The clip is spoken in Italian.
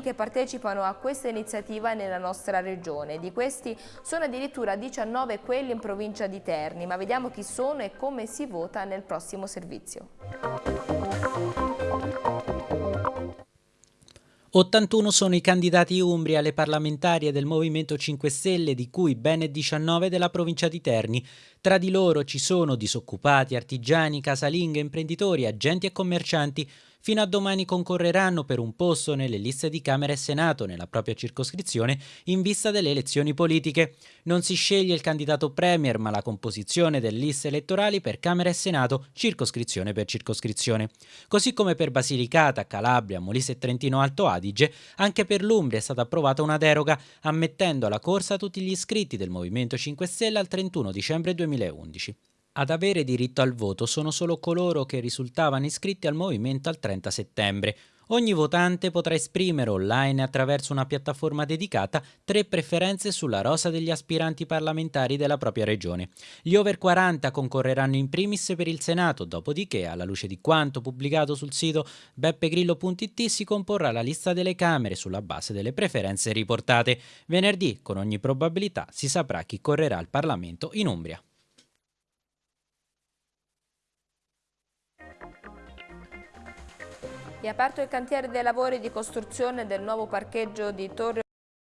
che partecipano a questa iniziativa nella nostra regione. Di questi sono addirittura 19 quelli in provincia di Terni, ma vediamo chi sono e come si vota nel prossimo servizio. 81 sono i candidati umbri alle parlamentarie del Movimento 5 Stelle, di cui ben 19 della provincia di Terni. Tra di loro ci sono disoccupati, artigiani, casalinghe, imprenditori, agenti e commercianti. Fino a domani concorreranno per un posto nelle liste di Camera e Senato nella propria circoscrizione in vista delle elezioni politiche. Non si sceglie il candidato premier, ma la composizione delle liste elettorali per Camera e Senato, circoscrizione per circoscrizione. Così come per Basilicata, Calabria, Molise e Trentino Alto Adige, anche per l'Umbria è stata approvata una deroga, ammettendo alla corsa tutti gli iscritti del Movimento 5 Stelle al 31 dicembre 2011. Ad avere diritto al voto sono solo coloro che risultavano iscritti al movimento al 30 settembre. Ogni votante potrà esprimere online attraverso una piattaforma dedicata tre preferenze sulla rosa degli aspiranti parlamentari della propria regione. Gli over 40 concorreranno in primis per il Senato, dopodiché, alla luce di quanto pubblicato sul sito beppegrillo.it, si comporrà la lista delle Camere sulla base delle preferenze riportate. Venerdì, con ogni probabilità, si saprà chi correrà al Parlamento in Umbria. È aperto il cantiere dei lavori di costruzione del nuovo parcheggio di Torre